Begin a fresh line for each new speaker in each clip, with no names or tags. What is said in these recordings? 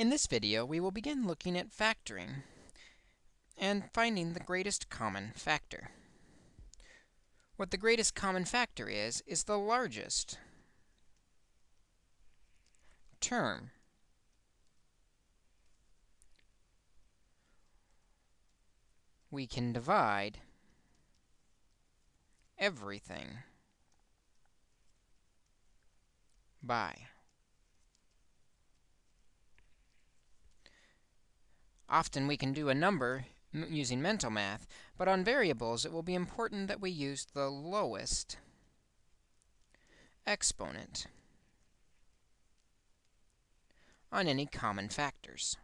In this video, we will begin looking at factoring and finding the greatest common factor. What the greatest common factor is, is the largest term we can divide everything by. Often we can do a number using mental math, but on variables it will be important that we use the lowest exponent on any common factors.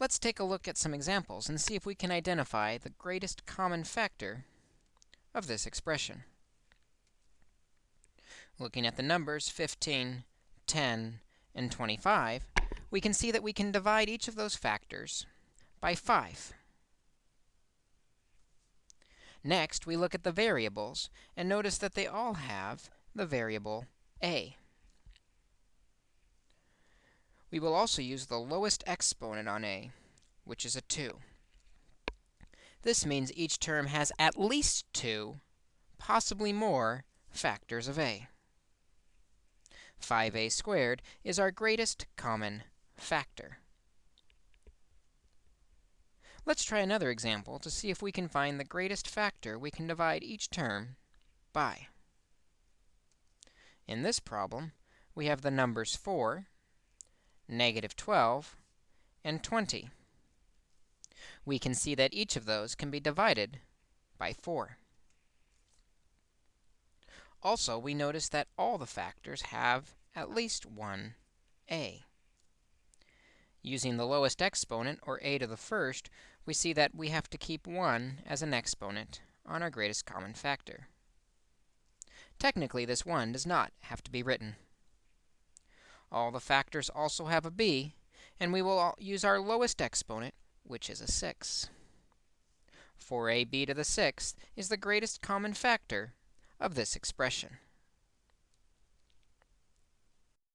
Let's take a look at some examples and see if we can identify the greatest common factor of this expression. Looking at the numbers 15, 10, and 25, we can see that we can divide each of those factors by 5. Next, we look at the variables and notice that they all have the variable a. We will also use the lowest exponent on a, which is a 2. This means each term has at least 2, possibly more, factors of a. 5a squared is our greatest common factor. Let's try another example to see if we can find the greatest factor we can divide each term by. In this problem, we have the numbers 4, negative 12, and 20. We can see that each of those can be divided by 4. Also, we notice that all the factors have at least one a. Using the lowest exponent, or a to the first, we see that we have to keep 1 as an exponent on our greatest common factor. Technically, this 1 does not have to be written. All the factors also have a b, and we will use our lowest exponent, which is a 6. 4ab to the sixth is the greatest common factor of this expression.